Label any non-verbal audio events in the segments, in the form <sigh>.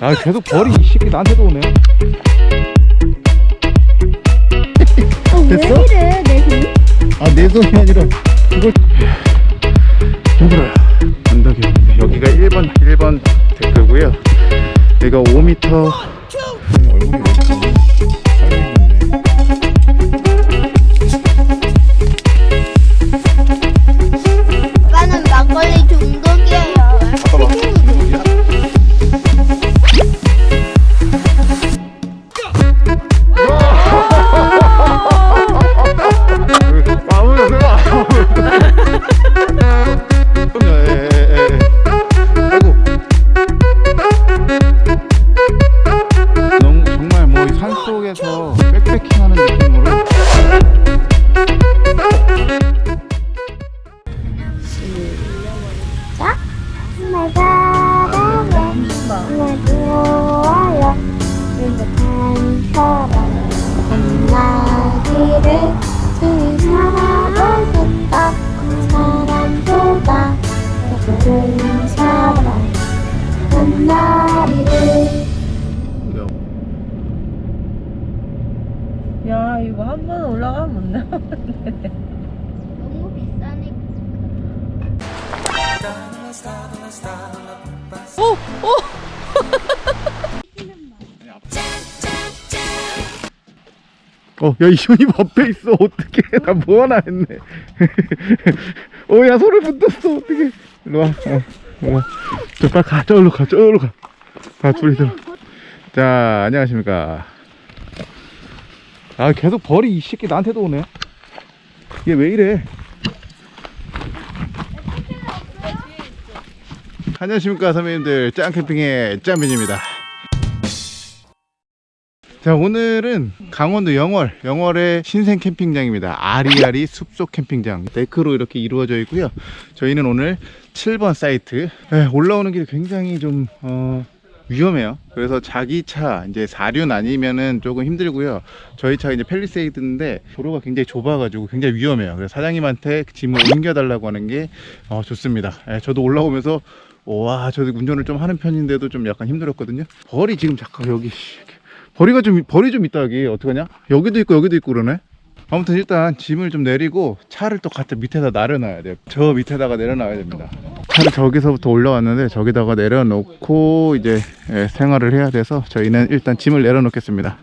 아 계속 벌이 이 새끼 나한테도 오네. 어, 됐어? 왜 이래 내 손? 아내 손이 아니라 그걸 힘들어요 언덕이 여기가 1번 1번 데크고요. 여기가 5m 얼굴이 어, 야, 이현이 앞에 있어. 어떡해. <laughs> 나뭐 하나 했네. <laughs> 어, 야, 소리 붙었어. 어떡해. 일로 와. 어, 일로 와. 저, 빨리 가. 저기로 가. 저기로 가. 가, 둘이 들어. 자, 안녕하십니까. 아, 계속 벌이 이 새끼 나한테도 오네. 얘 왜 이래? 안녕하십니까, 선배님들. 짱캠핑의 짱민입니다. 자 오늘은 강원도 영월 영월의 신생 캠핑장입니다. 아리아리 숲속 캠핑장. 데크로 이렇게 이루어져 있고요. 저희는 오늘 7번 사이트. 에, 올라오는 길이 굉장히 좀 어, 위험해요. 그래서 자기 차 이제 사륜 아니면은 조금 힘들고요. 저희 차 이제 펠리세이드인데 도로가 굉장히 좁아 가지고 굉장히 위험해요. 그래서 사장님한테 짐을 옮겨 달라고 하는 게 어, 좋습니다. 에, 저도 올라오면서 와 저도 운전을 좀 하는 편인데도 좀 약간 힘들었거든요. 벌이 지금 잠깐 여기 벌이가 좀 벌이 좀 있다 여기. 어떡하냐? 여기도 있고 여기도 있고 그러네. 아무튼 일단 짐을 좀 내리고 차를 또 갖다 밑에다 내려놔야 돼요. 저 밑에다가 내려놔야 됩니다. 차를 저기서부터 올라왔는데 저기다가 내려놓고 이제 예, 생활을 해야 돼서 저희는 일단 짐을 내려놓겠습니다.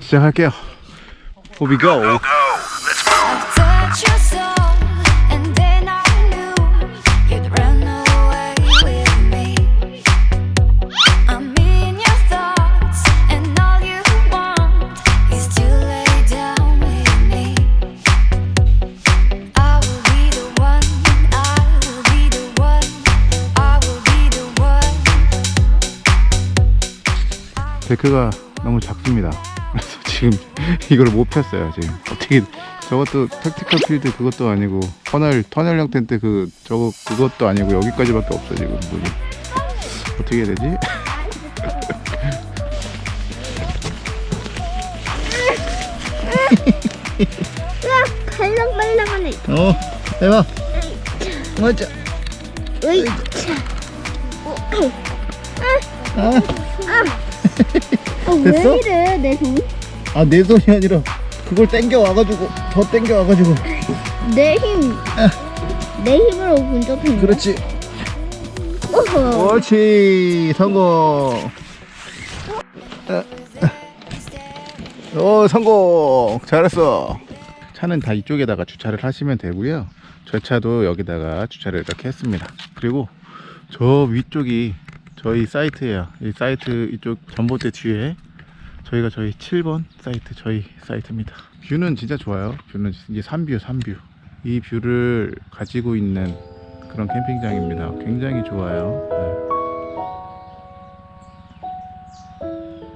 시작할게요. Here we go 데크가 너무 작습니다. 그래서 <laughs> 지금 이걸 못 폈어요. 지금 어떻게 저것도 택티컬 필드 그것도 아니고 터널 터널형 텐트 그 저거 그것도 아니고 여기까지밖에 없어 지금 뭐지? 어떻게 해야 되지? 발랑 발랑하네. <laughs> 어 해봐. 맞아. 으이. 어, 왜 됐어? 이래 내 손? 아내 손이 아니라 그걸 땡겨 와가지고 더 땡겨 와가지고 내 힘. 내 힘으로 거야? 그렇지. 어허. 옳지 성공. 오 성공 잘했어. 차는 다 이쪽에다가 주차를 하시면 되고요. 저 차도 여기다가 주차를 이렇게 했습니다. 그리고 저 위쪽이 저희 사이트예요. 이 사이트 이쪽 전봇대 뒤에 저희가 저희 7번 사이트 저희 사이트입니다. view는 진짜 좋아요. view는 이제 산view 산view. 이 view를 가지고 있는 그런 캠핑장입니다. 굉장히 좋아요. 네.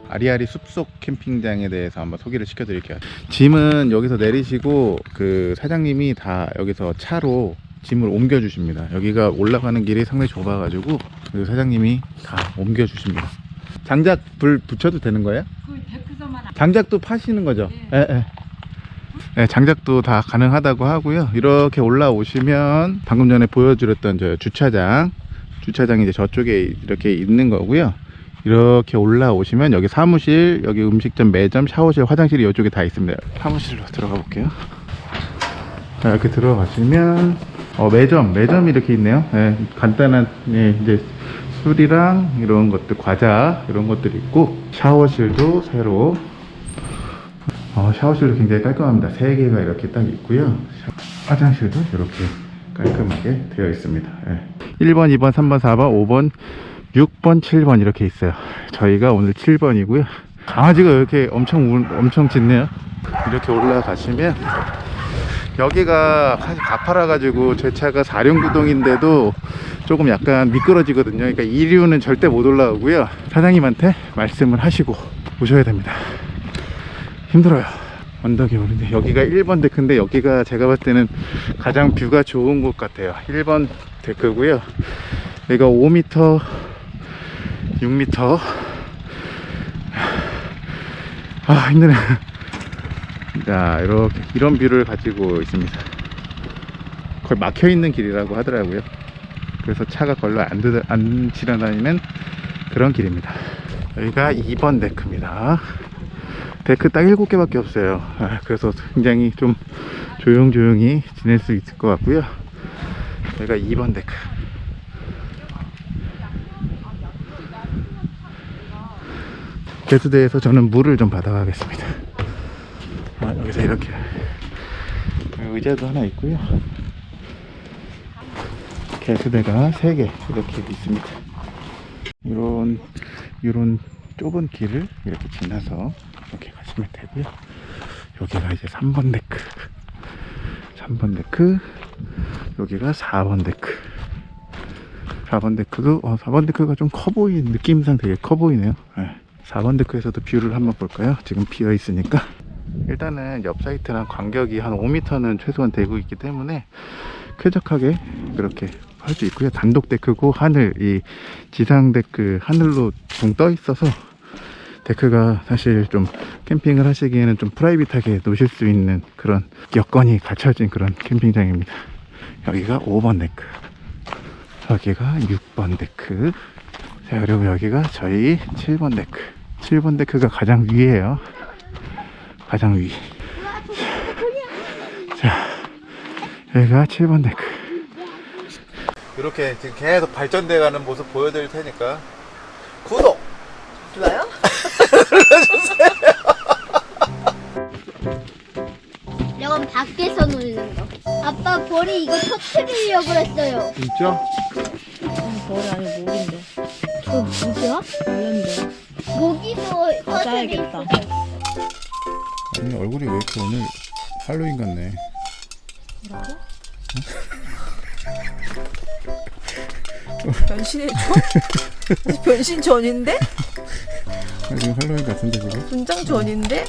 아리아리 숲속 캠핑장에 대해서 한번 소개를 시켜 드릴게요. 짐은 여기서 내리시고 그 사장님이 다 여기서 차로 짐을 옮겨 주십니다. 여기가 올라가는 길이 상당히 좁아 가지고 그 사장님이 다 옮겨 주십니다. 장작 불 붙여도 되는 거예요? 장작도 파시는 거죠? 예, 예. 네, 장작도 다 가능하다고 하고요. 이렇게 올라오시면 방금 전에 보여드렸던 저 주차장, 주차장이 이제 저쪽에 이렇게 있는 거고요. 이렇게 올라오시면 여기 사무실, 여기 음식점, 매점, 샤워실, 화장실이 이쪽에 다 있습니다. 사무실로 들어가 볼게요. 자, 이렇게 들어가시면 어, 매점, 매점이 이렇게 있네요. 예, 간단한 예, 이제 술이랑 이런 것들, 과자 이런 것들이 있고 샤워실도 새로 어, 샤워실도 굉장히 깔끔합니다. 세 개가 이렇게 딱 있고요. 샤- 화장실도 이렇게 깔끔하게 되어 있습니다. 예. 1번, 2번, 3번, 4번, 5번, 6번, 7번 이렇게 있어요. 저희가 오늘 7번이고요. 강아지가 이렇게 엄청 울- 엄청 짖네요. 이렇게 올라가시면 여기가 사실 가파라 가지고 제 차가 사륜구동인데도 조금 약간 미끄러지거든요. 그러니까 이류는 절대 못 올라오고요. 사장님한테 말씀을 하시고 오셔야 됩니다. 힘들어요. 언덕이 오는데 여기가 1번 데크인데 여기가 제가 봤을 때는 가장 뷰가 좋은 곳 같아요. 1번 데크고요. 여기가 5m, 6m. 아 힘드네. 자 이렇게 이런 view를 가지고 있습니다. 거의 막혀 있는 길이라고 하더라고요. 그래서 차가 별로 안, 드, 안 지나다니는 그런 길입니다. 여기가 2번 데크입니다. 데크 딱 7개밖에 없어요. 아, 그래서 굉장히 좀 조용조용히 지낼 수 있을 것 같고요. 여기가 2번 데크. 개수대에서 저는 물을 좀 받아가겠습니다. 아, 여기서 이렇게 의자도 하나 있고요. 개수대가 3개 이렇게 있습니다. 이런 이런 좁은 길을 이렇게 지나서 이렇게 가시면 되고요. 여기가 이제 3번 데크. 3번 데크. 여기가 4번 데크. 4번 데크도 어, 4번 데크가 좀 커 보이는 느낌상 되게 커 보이네요. 네. 4번 데크에서도 view를 한번 볼까요? 지금 비어 있으니까. 일단은 옆 사이트랑 간격이 한 5m는 최소한 되고 있기 때문에 쾌적하게 그렇게 할 수 있고요. 단독 데크고 하늘 이 지상 데크 하늘로 붕 떠 있어서 데크가 사실 좀 캠핑을 하시기에는 좀 private하게 놓으실 수 있는 그런 여건이 갖춰진 그런 캠핑장입니다. 여기가 5번 데크, 여기가 6번 데크, 자 그리고 여기가 저희 7번 데크. 7번 데크가 가장 위에요. 가장 위. 자, 여기가 7번 데크. 이렇게 지금 계속 발전돼 가는 모습 보여드릴 테니까 구독! 좋아요? <laughs> 이건 밖에서 놀는 거. 아빠 볼이 이거 터트리려고 했어요. 진짜? 벌이 아니고 목인데. 저 뭐야? 몰랐는데. 모기도 맞아야겠다. 아니 얼굴이 왜 이렇게 오늘 할로윈 같네 변신해 줘? 변신 전인데? 아, 지금 할로윈 같은데 지금? 분장 전인데?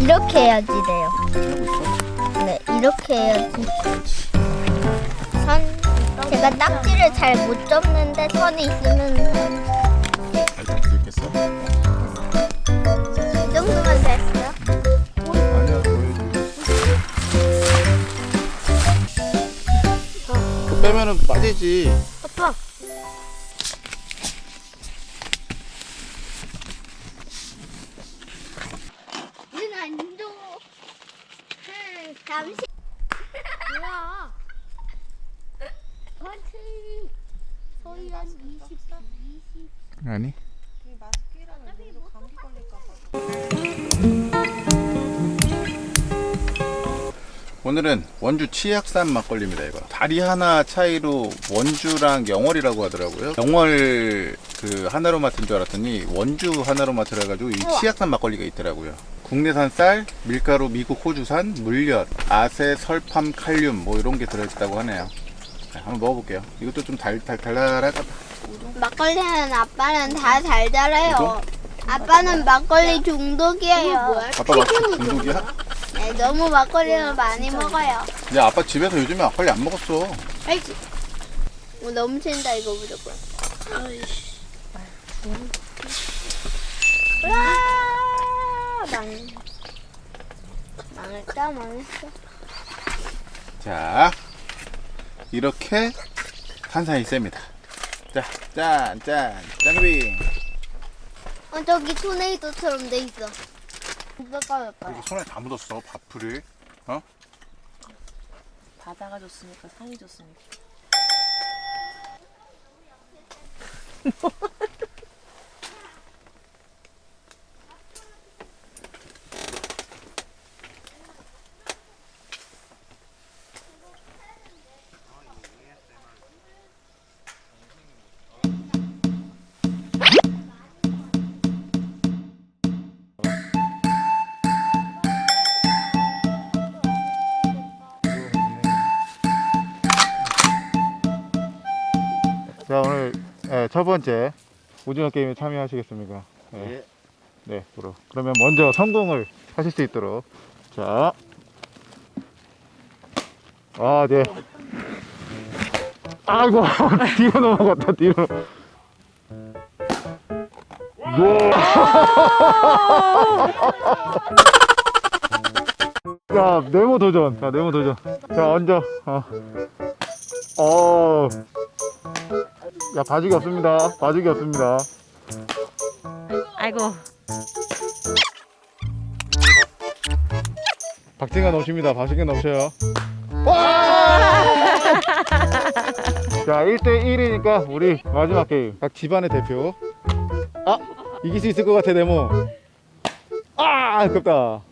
이렇게 해야지 돼요. 네, 이렇게 해야지. 선 제가 딱지를 잘 못 접는데 선이 있으면 들겠어? 이 정도면 됐어요. 그 빼면은 빠지지 오늘은 원주 치악산 막걸리입니다 이거 다리 하나 차이로 원주랑 영월이라고 하더라고요 영월 그 하나로 맡은 줄 알았더니 원주 하나로 맡으라 해가지고 이 치악산 막걸리가 있더라고요 국내산 쌀, 밀가루, 미국 호주산, 물엿, 아세, 설팜, 칼륨 뭐 이런 게 들어있다고 하네요 자, 한번 먹어볼게요. 이것도 좀 달, 달, 같아. 막걸리는 아빠는 다잘 자라요. 아빠는 막걸리 중독이에요. 아빠 막 중독이야? 네, 너무 막걸리를 많이 먹어요. 야, 아빠 집에서 요즘에 막걸리 안 먹었어. 알지? 뭐 넘친다 이거 무조건. 와, 망. 망했다, 망했어. 자, 이렇게 탄산이 셉니다. 자, 짠, 짠, 짠비. 어, 저기 토네이도처럼 돼 있어. 이거 까였다. 이거 손에 다 묻었어, 밥풀이. 바다가 좋습니까? 산이 좋습니까? <laughs> 예, 첫 번째 오징어 게임에 참여하시겠습니까? 예. 네, 그럼. 그러면 먼저 성공을 하실 수 있도록. 자. 아, 네. 아이고, <laughs> 뒤로 넘어갔다, 뒤로. 네. 자, <laughs> 네모 도전. 자, 네모 도전. 자, 얹어. 어. 어. 야, 봐주기 없습니다. 봐주기 없습니다. 아이고. 박진가 넘칩니다. 박진가 넘쳐요. 와! <laughs> 자, 1대1이니까 우리 마지막 게임. 각 집안의 대표. 아! 이길 수 있을 것 같아, 네모. 아! 아깝다.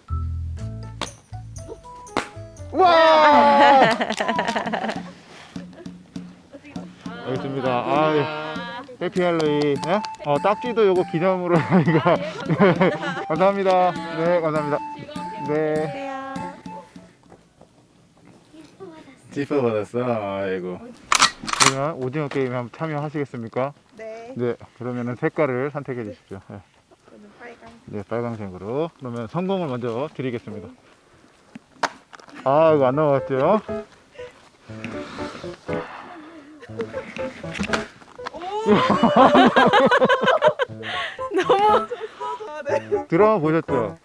와! <laughs> 알겠습니다. 아, 해피 할로윈. 네? 어, 딱지도 요거 기념으로 <laughs> 저희가. 네, <laughs> 감사합니다. 네, 감사합니다. 네. 지퍼 받았어. 아이고. 그러면 오징어 게임에 한번 참여하시겠습니까? 네. 네. 그러면은 색깔을 선택해 주십시오. 네. 네, 빨강색으로. 그러면 성공을 먼저 드리겠습니다. 아, 이거 안 넘어갔죠? 너무. 드라마 <laughs> 보셨죠?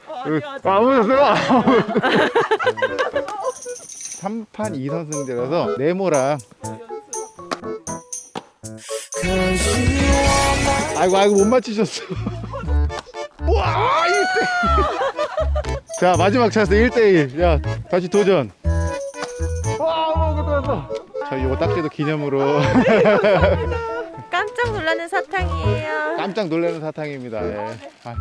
아, 보셨어요? 3판 2선승제라서 네모랑 아이고 아이고 못 맞히셨어 <laughs> 와 1대 자 마지막 찬스 1대1 야 다시 도전 저희 요거 딱지도 기념으로 <laughs> 깜짝 놀라는 사탕이에요. 깜짝 놀라는 사탕입니다 예. 아,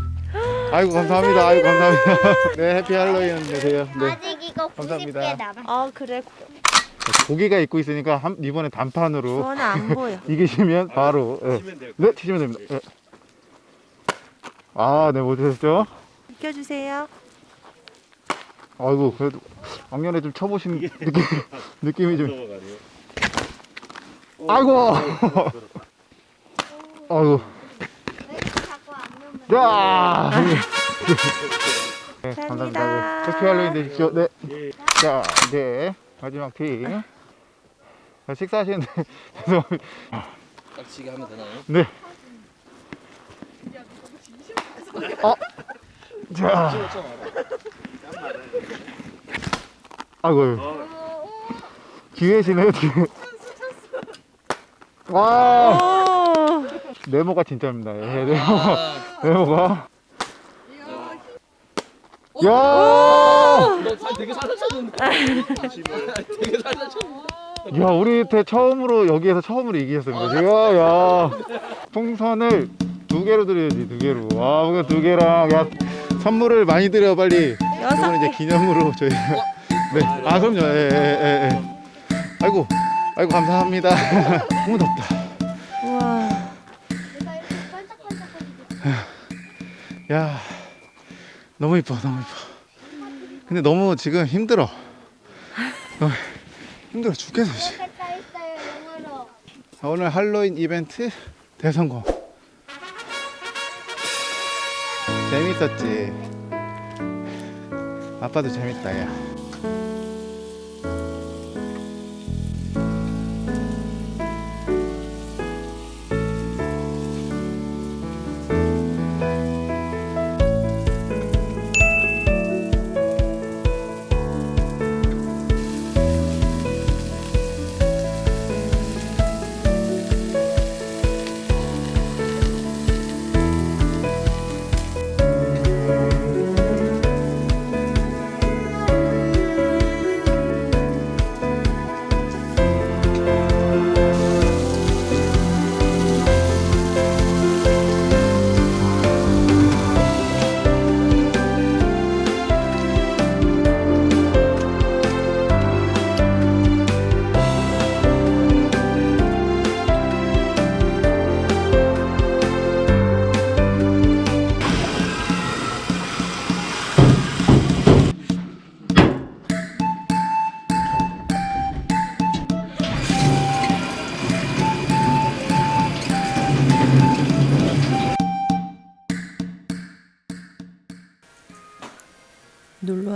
아이고 감사합니다 아이고 감사합니다 네 해피 할로윈 되세요 네 아직 이거 90개 감사합니다. 남아. 어 그래. 고기가 있고 있으니까 한, 이번에 단판으로 저는 안 보여. <laughs> 이기시면 바로 예. 네 치시면 됩니다 예. 아네 못하셨죠? 비켜주세요. 아이고 그래도 왕년에 좀 쳐보신 느낌, <laughs> 느낌이 좀 아이고 <laughs> 아이고 넣으면 야 네, 감사합니다. 해피 할로윈 되십시오 네 자 이제 마지막 팀 자, 식사하시는데 <laughs> 죄송합니다 깍지게 하면 되나요? 네. 어. 자. 아이고. 기회시네 뒤에. 와. 오. 네모가 진짜입니다. 예, 네모. <laughs> 네모가. 야. 너 되게 살아쳤는데. 되게 살아쳤는데. 야, 우리 때 처음으로 여기에서 처음으로 이기셨습니다. 제가 야 풍선을 두 개로 드려야지 두 개로. 와, 뭔가 두 개랑 야 선물을 많이 드려 빨리. 이건 이제 개. 기념으로 저희. 네. 아 그럼요. 예, 예, 예, 예. 아이고, 아이고 감사합니다. <laughs> 너무 덥다. 우와. 야, 너무 이뻐, 너무 이뻐. 근데 너무 지금 힘들어. 너무 힘들어 죽겠어. 있어요 오늘 할로윈 이벤트 대성공. 재밌었지. 아빠도 재밌다, 야.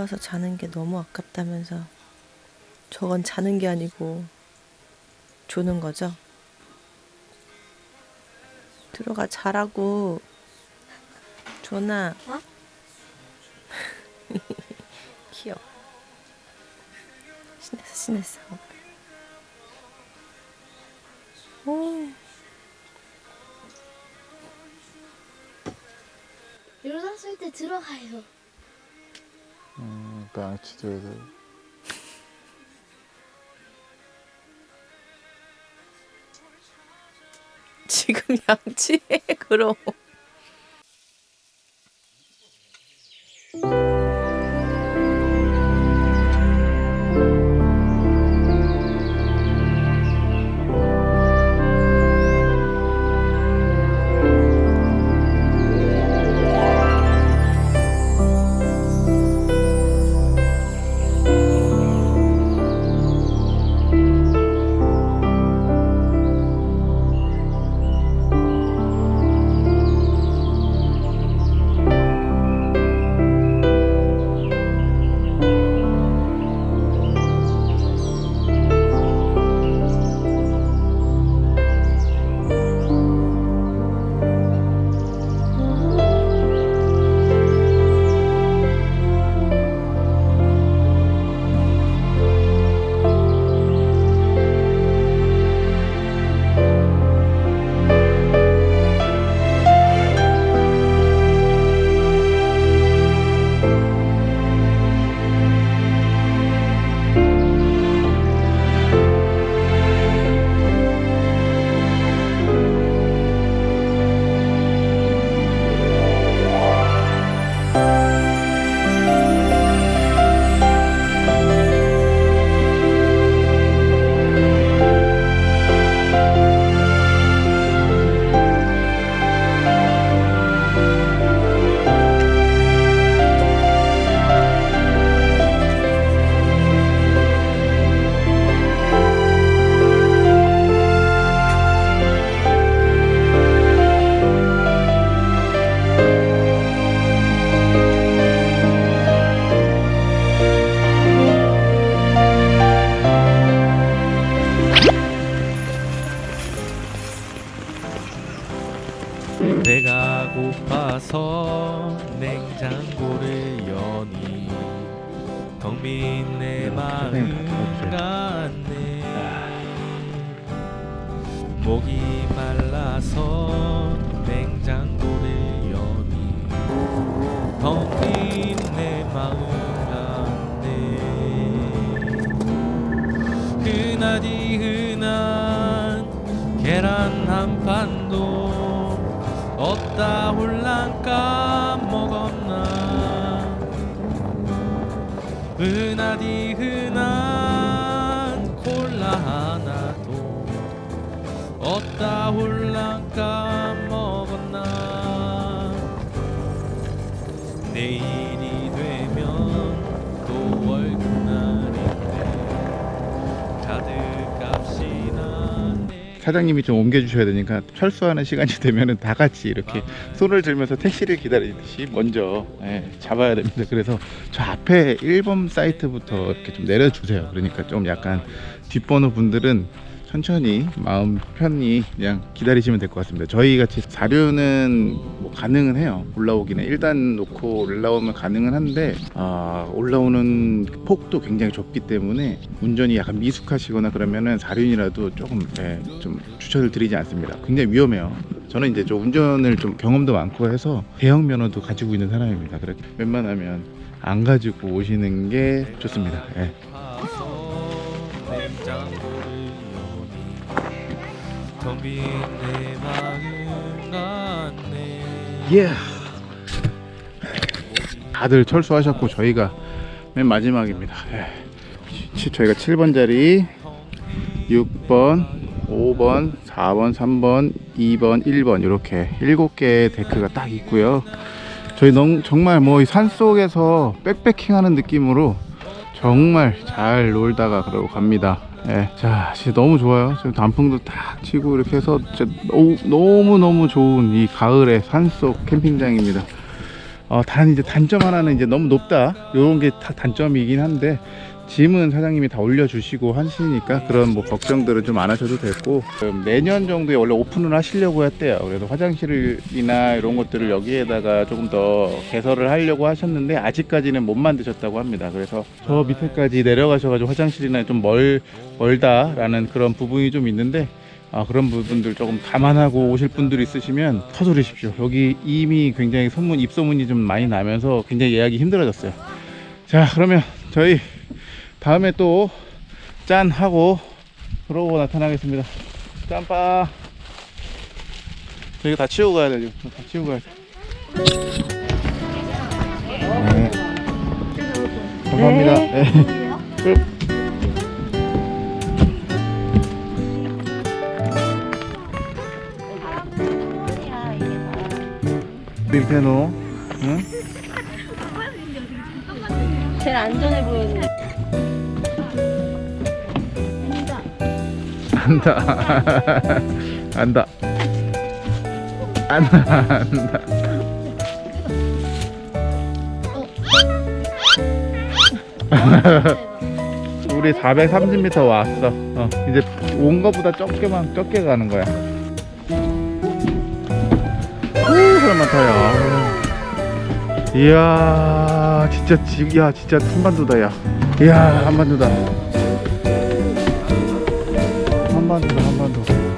와서 자는 게 너무 아깝다면서 저건 자는 게 아니고 조는 거죠? 들어가 자라고 조나 어? <laughs> 귀여워 신났어 신났어 오 일어났을 때 들어가요. 음, 나 지도에서. 지금 양치해 그럼 목이 말라서 냉장고를 여니 텅빈내 마음 같네. 흔하디 흔한 계란 한 판도 없다 홀랑 까먹었나. 흔하디 흔한 없다 홀랑 까먹었나 내일이 되면 또 월급날인데 카드 값이나 내 사장님이 좀 옮겨주셔야 되니까 철수하는 시간이 <laughs> 되면은 다 같이 이렇게 손을 들면서 택시를 기다리듯이 먼저 예, 잡아야 됩니다. 그래서 저 앞에 1번 사이트부터 이렇게 좀 내려주세요. 그러니까 좀 약간 뒷번호 분들은 천천히 마음 편히 그냥 기다리시면 될 것 같습니다. 저희 같이 사료는 뭐 가능은 해요. 올라오기는 일단 놓고 올라오면 가능은 한데 아, 올라오는 폭도 굉장히 좁기 때문에 운전이 약간 미숙하시거나 그러면은 사륜이라도 조금 예, 좀 추천을 드리지 않습니다. 굉장히 위험해요. 저는 이제 좀 운전을 좀 경험도 많고 해서 대형 면허도 가지고 있는 사람입니다. 그래 웬만하면 안 가지고 오시는 게 좋습니다. 예. 냉장고를 여니 예. 다들 철수하셨고 저희가 맨 마지막입니다. 예. 치- 저희가 7번 자리, 6번, 5번, 4번, 3번, 2번, 1번 이렇게 7개의 데크가 딱 있고요. 저희 너, 정말 뭐산 속에서 백패킹 하는 느낌으로 정말 잘 놀다가 그러고 갑니다. 예. 자, 진짜 너무 좋아요. 지금 단풍도 딱 치고 이렇게 해서 진짜 너무 너무 좋은 이 가을의 산속 캠핑장입니다. 어, 단 이제 단점 하나는 이제 너무 높다. 요런 게 다 단점이긴 한데 짐은 사장님이 다 올려주시고 하시니까 그런 뭐 걱정들은 좀 안 하셔도 음, 내년 정도에 원래 오픈을 하시려고 했대요. 그래서 화장실이나 이런 것들을 여기에다가 조금 더 개설을 하려고 하셨는데 아직까지는 못 만드셨다고 합니다. 그래서 저 밑에까지 내려가셔가지고 화장실이나 좀 멀, 멀다라는 그런 부분이 좀 있는데 아, 그런 부분들 조금 감안하고 오실 분들 있으시면 서두르십시오. 여기 이미 굉장히 소문, 입소문이 좀 많이 나면서 굉장히 예약이 힘들어졌어요. 자, 그러면 저희 다음에 또 짠 하고 그러고 나타나겠습니다. 짠빠. 저희가 다 치우고 가야 되죠. 다 치우고 가야 돼. 네. 감사합니다. 네. 끝. 밀페노. 응? 제일 안전해 보이는. 안다. 안다. 안다. 안다. 우리 430m 왔어. 어, 이제 온 거보다 적게만 적게 가는 거야. 오, 사람 많다, 야. 이야, 진짜, 지- 야, 진짜 한반도다, 야. 이야, 한반도다. 한반도다, 한반도.